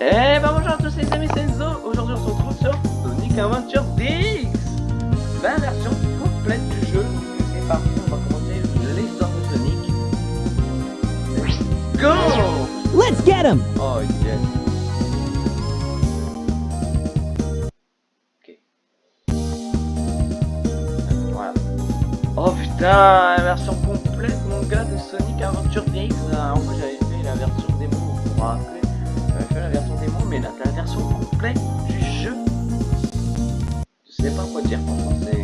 Eh ben bonjour à tous les amis, c'est Enzo. Aujourd'hui on se retrouve sur Sonic Adventure DX. La version complète du jeu. C'est parti, on va commencer l'histoire de Sonic. Let's go Let's get him! Oh yes. Ok. Voilà. Oh putain, la version complète mon gars de Sonic Adventure DX. En fait j'avais fait la version démo, vous vous fait la version démo, mais là la version complète du jeu. Je sais pas quoi dire, franchement c'est...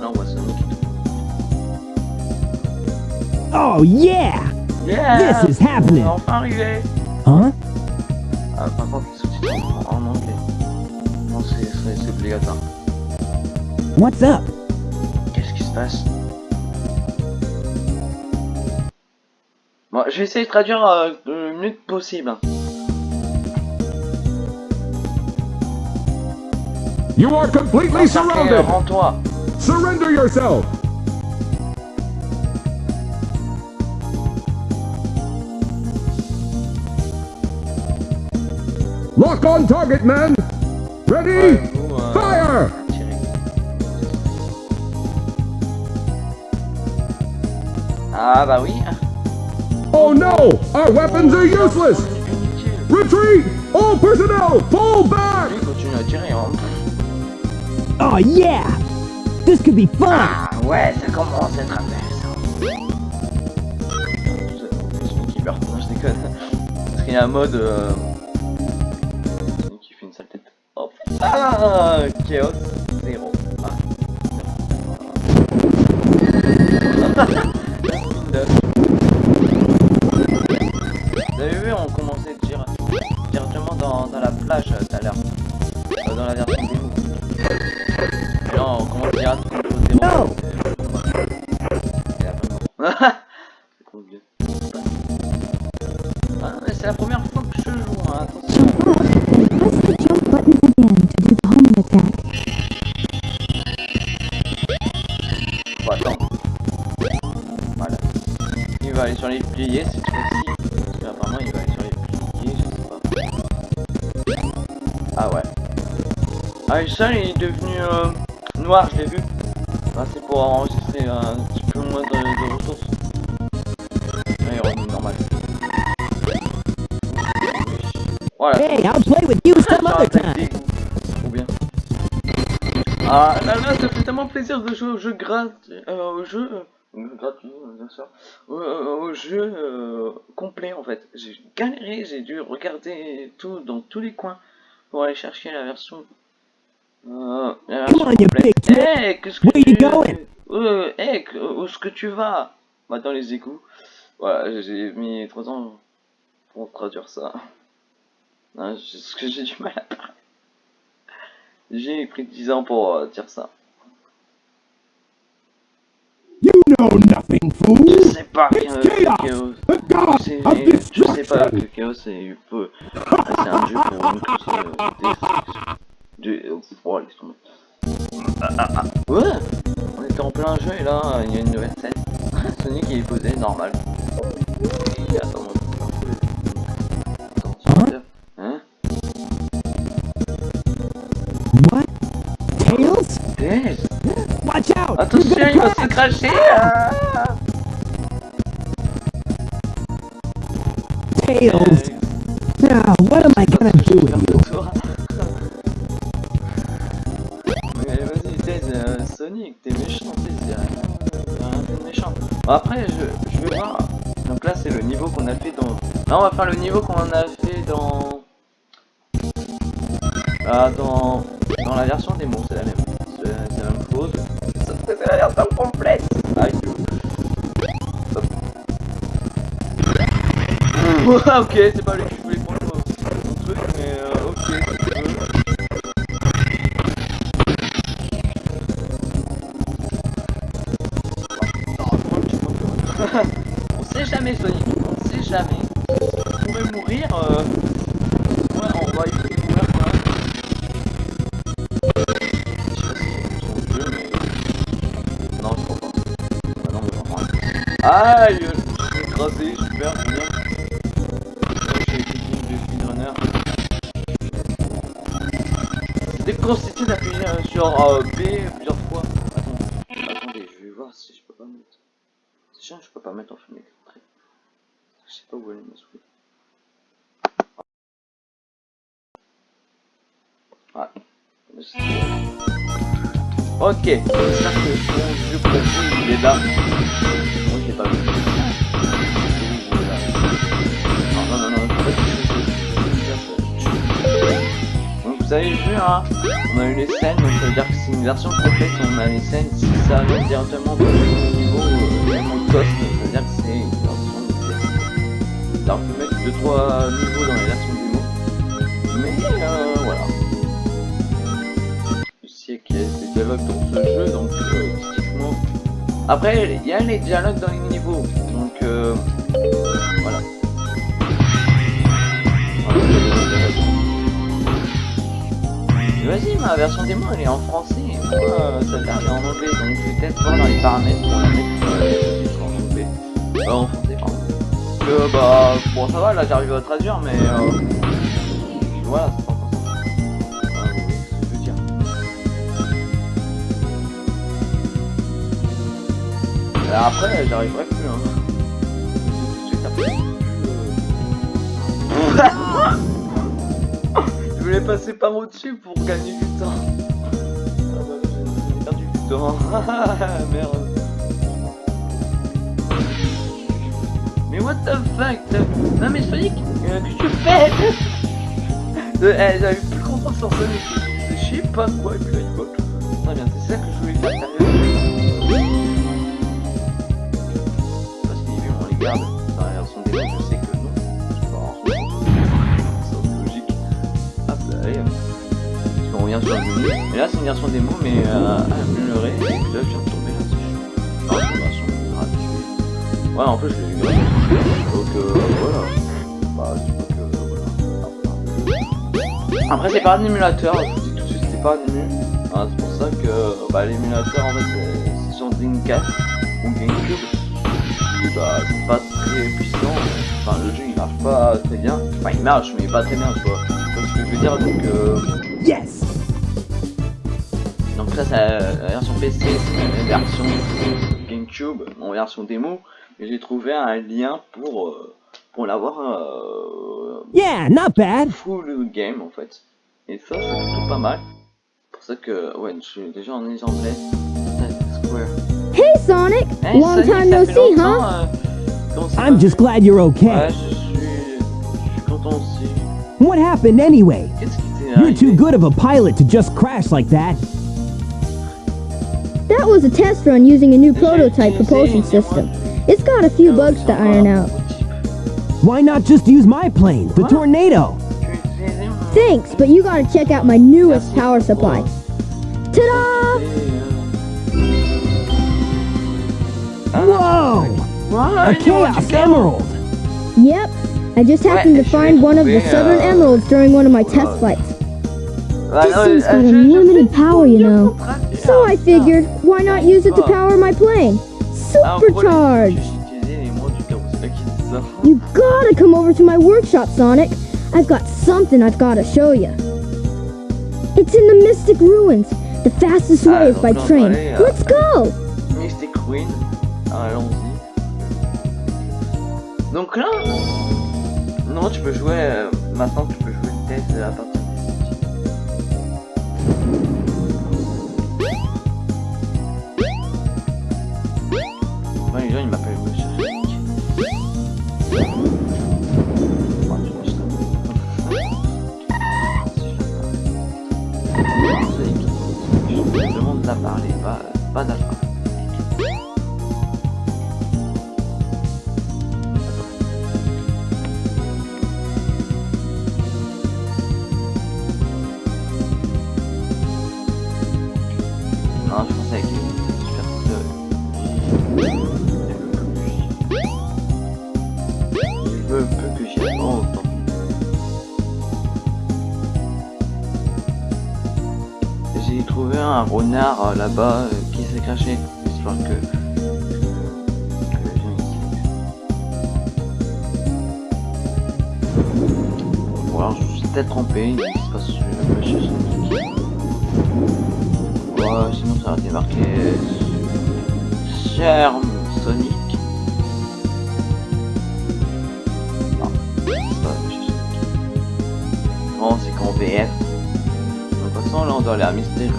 Là on voit Sonic et tout. Oh yeah! Yeah This is happening. On est enfin arrivé Huh? Ah, par contre, les sous-titres en, anglais. Non, c'est obligatoire. What's up? Qu'est-ce qui se passe? Bon, je vais essayer de traduire euh, le mieux possible. You are completely surrounded! Surrender yourself! Lock on target, man! Ready? Euh, Fire! Ah bah oui. Oh no! Our weapons are useless! Retreat! All personnel, fall back! Oh yeah! This could be fun! Ah ouais, ça commence à être intéressant. Sonic qui meurt, non je déconne. Parce qu'il y a un mode... Euh... Qui fait une sale tête. Oh putain Chaos 0. Ah. Vous avez vu, on commençait dire- directement dans, dans la plage tout à l'heure. No. Mais c'est la première fois que je joue, hein, attends. Voilà. Il va aller sur les pliés cette fois-ci. Parce qu'apparemment, il va aller sur les pliés, je sais pas. Ah ouais. Ah, et ça, il est devenu euh, noir, je l'ai vu. Ah, c'est pour enregistrer un petit peu moins de, de ressources. Là, il est revenu normal. Voilà. Hey, I'll play with you some other time! Trop bien. Ah là là, ça fait tellement plaisir de jouer au jeu gratuit, euh, au jeu euh, gratuit, euh, bien sûr, au, au- au jeu euh, complet en fait. J'ai galéré, j'ai dû regarder tout dans tous les coins pour aller chercher la version. Euh, on, you big. Hey, qu'est-ce que Where you tu going? Euh, hey, que- où est-ce que tu vas? Bah dans les égouts. Voilà, j'ai mis 3 ans pour traduire ça. Hein, c'est ce que j'ai du mal à parler. J'ai pris 10 ans pour euh, dire ça. You know nothing, fool! Je sais pas que, chaos! Je sais pas que! Chaos. C'est un jeu pour nous tous. Euh, destruction. Euh, Oh, laisse tomber. Ah, ah, ah. Ouais On était en plein jeu et là, il y a une nouvelle scène. Sonic il est posé, normal. Et attends. Attends, Hein What? Tails? Tails Watch out! Attention, il va se cracher ah Tails! Now, what am I gonna do with après, je, je vais voir. Donc là, c'est le niveau qu'on a fait dans. Là, on va faire le niveau qu'on a fait dans. Ah, dans. Dans la version démo, c'est la même. C'est la même chose. Sauf que c'est la version complète. Aïe. Hop. Ouais, ok, c'est pas lui Aïe Je écrasé, super, bien. J'ai une speedrunner. J'étais d'appuyer sur euh, B plusieurs fois. Attends, attendez, je vais voir si je peux pas mettre. C'est chiant, je peux pas mettre en fin d'extrait. Je sais pas où elle est ma souris. Ah. Ok, j'espère que vieux profil il est là. Moi pas vu. Non, non, non, non, vous avez vu, hein, on a eu les scènes, donc ça veut dire que c'est une version complète, on a les scènes, si ça vient directement du niveau, euh, cost, ça veut dire que c'est une version complète. Alors on peut mettre 2-3 niveaux dans les versions dialogues ce jeu, donc euh. Après, il y a les dialogues dans les niveaux, donc euh, voilà. Vas-y, ma version démo elle est en français, et moi euh, celle-là elle en anglais, donc je vais peut-être voir dans les paramètres pour la mettre euh, en anglais. Euh, français, que bah, bon ça va, là j'arrive à traduire, mais euh. Voilà, Et après, j'arriverai plus, hein. Je voulais passer par au-dessus pour gagner du temps. Ah bah, j'ai perdu du temps. Merde. Mais what the fuck Non mais Sonic, euh, que tu fais? Euh, eh, J'avais plus confiance en Sonic. Je sais pas quoi et puis là il bloque. Bien, c'est ça que je voulais faire qu'ils vu, on les garde dans la sais que non. Qu'on revient sur le menu. Et là, c'est une version démo, mais euh, améliorée. Et là, je viens de tomber gratuite. Ouais, en plus, je euh. Bah, voilà. Après, c'est pas un émulateur, je vous dis tout de suite, c'est pas un ému. Hein, c'est pour ça que bah, l'émulateur, en fait, c'est sur Dreamcast ou Gamecube. Bah, pas très puissant. Enfin, le jeu, il marche pas très bien. Enfin, il marche, mais pas très bien, quoi. C'est ce que je veux dire, donc... Euh... Yes! Donc là, c'est la version PC, c'est la version GameCube en version démo. Et j'ai trouvé un lien pour, euh, pour l'avoir euh, Yeah, not bad. full game en fait. Et ça, c'est plutôt pas mal. C'est pour ça que, ouais, je suis déjà en anglais. Square. Hey, Sonic! Hey, Long Sonic, time no see, huh? euh, I'm just glad you're okay. je suis, je suis content aussi. What happened anyway? Qu'est-ce qui t'est You're too good of a pilot to just crash like that. That was a test run using a new prototype propulsion system. It's got a few bugs to iron out. Why not just use my plane, the Tornado? Thanks, but you gotta check out my newest power supply. Ta-da! Whoa! A Chaos Emerald! Yep, I just happened to find one of the southern emeralds during one of my test flights. This thing's got unlimited power, you know. So I figured, why not use it to power my plane? Supercharged! You gotta come over to my workshop, Sonic. I've got something I've gotta show you. It's in the Mystic Ruins. The fastest way is by train. Let's go! Mystic Queen. Allons-y. Donc là, non, tu peux jouer. euh, maintenant, tu peux jouer le test à partir un renard euh, là-bas euh, qui s'est craché. J'espère que. Bon, je peut-être trompé, il se passe euh, chez Sonic. Ouais, sinon ça aurait été marqué Cher Sonic. Non, pas Monsieur Sonic. Non, c'est qu'en VF. De toute façon, là on doit aller à Mystery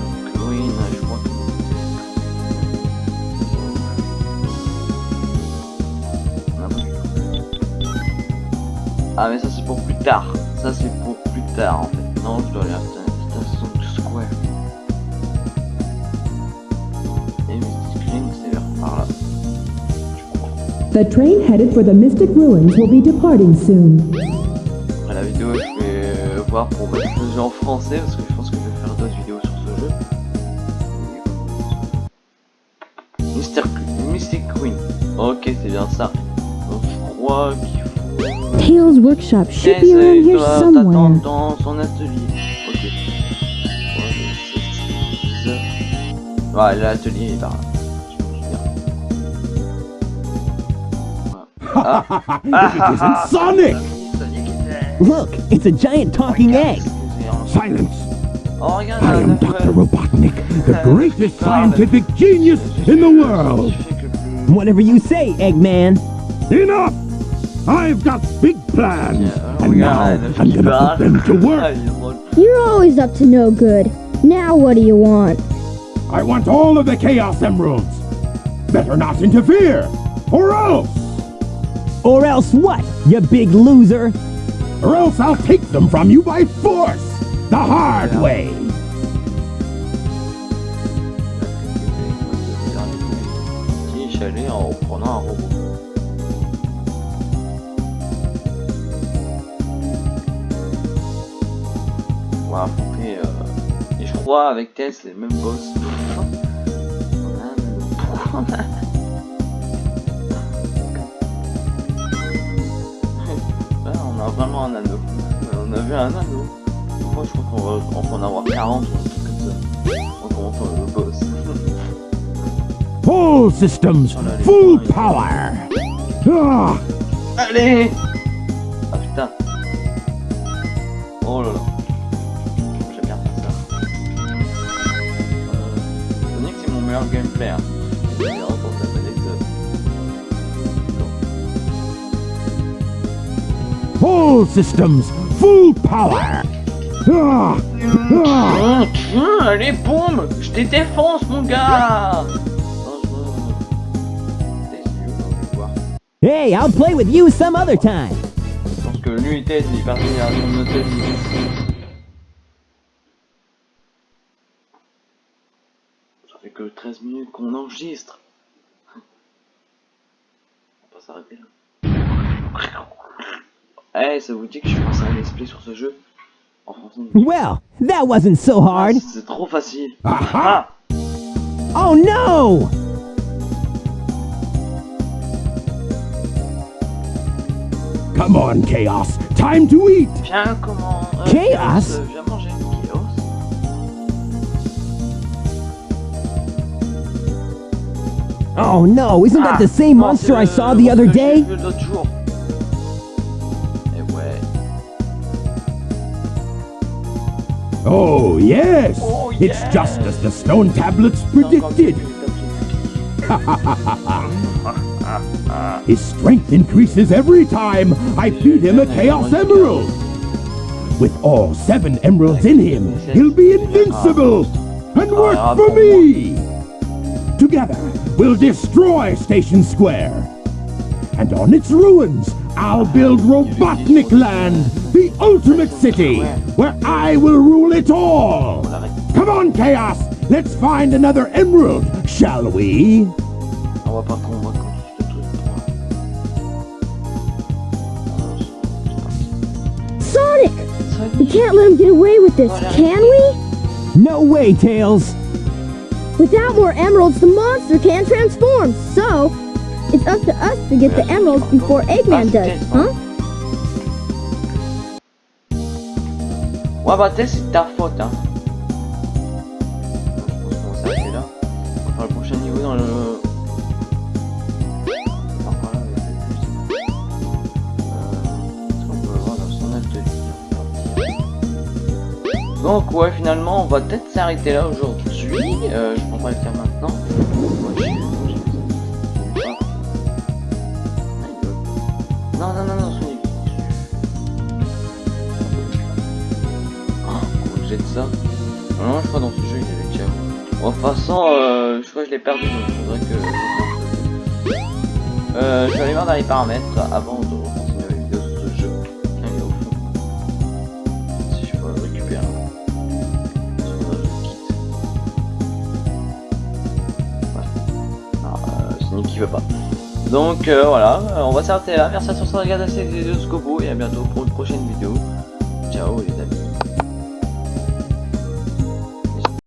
Ah, mais ça c'est pour plus tard. Ça c'est pour plus tard en fait. Non, je dois aller à Station Square. Et Mystic Queen, c'est vers par là. The train headed for the Mystic Ruins will be departing soon. Après la vidéo, je vais euh, voir pour mettre le jeu en français parce que je pense que je vais faire d'autres vidéos sur ce jeu. Mystic Queen. Ok, c'est bien ça. Donc je crois qu'il faut. Tails' workshop should be Essaye around here de somewhere. t'attendre dans son atelier. Ok. Ouais, mais c'est- c'est- Ouais, l'atelier est par là. Je me souviens. Ouais. It isn't Sonic! Sonic était- Look, it's a giant talking egg. Silence! Oh, regarde, I am un œuf, Dr. euh, Robotnik, the Euh, greatest je parle. scientific genius in the world! qui fait que plus- Whatever you say, Eggman. Enough! I've got big plans! Yeah, And now regarde, un œuf I'm gonna put them to work! il est drôle. You're always up to no good. Now what do you want? I want all of the Chaos Emeralds! Better not interfere! Or else! Or else what, you big loser? Or else I'll take them from you by force! The hard Yeah. way! Va affronter. euh, Et je crois avec Tess, c'est le même boss. On a un- Pourquoi on a. Là, on a vraiment un anneau. On a vu un anneau. Moi, je crois qu'on va, on va en avoir 40 ou un truc comme ça. On commence le boss. All systems, full power! Ah! Allez Ah putain meilleur gameplay hein. All systems, full power! Ah! Ah! Hum, allez boum Je te défonce mon gars. Hey, I'll play with you some other time. Je pense que lui et Tess il est parti à son hôtel. Ça fait que 13 minutes qu'on enregistre. On va pas s'arrêter là. Eh, ça vous dit que je fasse un let's play sur ce jeu? En français Well, that wasn't so Ah, hard. C'est trop facile. Aha! Oh no! Come on, Chaos! Time to eat! Viens, comment euh, Chaos? Viens manger Oh no, isn't that the same monster I saw the other monstre que j'ai day? vu l'autre jour. Ouais. Oh, yes! Oh, It's yes. just as the stone tablets predicted! His strength increases every time I feed him a Chaos Emerald! With all seven emeralds in him, he'll be invincible! And work for me! Together, we'll destroy Station Square! And on its ruins, I'll build Robotnik Land, the ultimate city, where I will rule it all! Come on, Chaos! Let's find another emerald, shall we? On va pas combattre contre ce truc. Sonic! We can't let him get away with this, can we? No way, Tails. Without more emeralds, the monster can't transform. So, it's up to us to get the emeralds before Eggman does, huh? Ouais bah c'est ta faute hein. Qu'on va s'arrêter là. On va faire le prochain niveau dans le... Donc ouais finalement on va peut-être s'arrêter là aujourd'hui. Euh, je pense pas le faire maintenant. Ah, Non non non non jette ça. Non, je crois dans ce jeu il y avait déjà. Bon, de toute façon euh, je crois que je l'ai perdu que euh, je vais aller voir dans les paramètres avant de il veut pas. Donc euh, voilà, on va s'arrêter là. Merci à tous d'avoir regardé cette vidéo jusqu'au bout et à bientôt pour une prochaine vidéo. Ciao les amis.